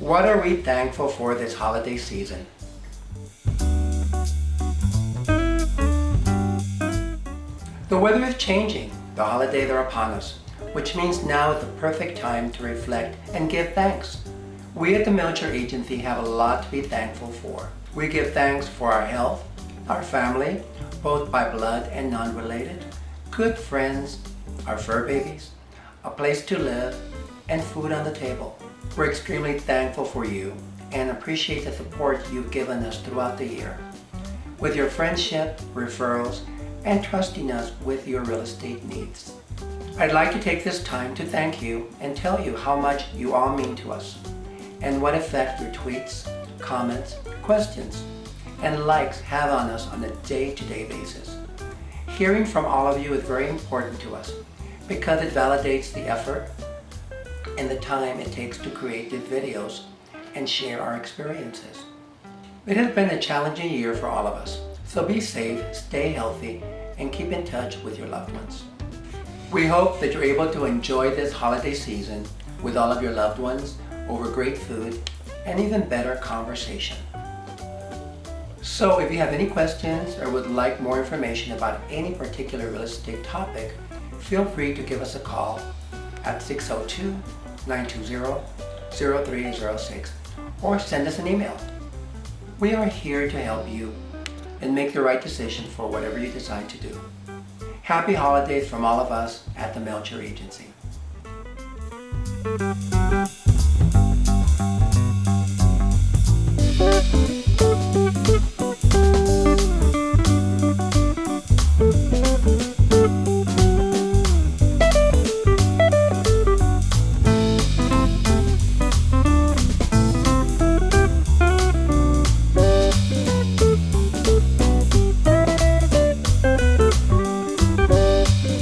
What are we thankful for this holiday season? The weather is changing. The holidays are upon us, which means now is the perfect time to reflect and give thanks. We at the Melcher Agency have a lot to be thankful for. We give thanks for our health, our family, both by blood and non-related, good friends, our fur babies, a place to live, and food on the table. We're extremely thankful for you and appreciate the support you've given us throughout the year. With your friendship, referrals, and trusting us with your real estate needs. I'd like to take this time to thank you and tell you how much you all mean to us and what effect your tweets, comments, questions, and likes have on us on a day-to-day -day basis. Hearing from all of you is very important to us because it validates the effort and the time it takes to create these videos and share our experiences. It has been a challenging year for all of us, so be safe, stay healthy, and keep in touch with your loved ones. We hope that you're able to enjoy this holiday season with all of your loved ones over great food and even better conversation. So if you have any questions or would like more information about any particular real estate topic, feel free to give us a call at 602-920-0306 or send us an email. We are here to help you and make the right decision for whatever you decide to do. Happy holidays from all of us at the Melcher Agency.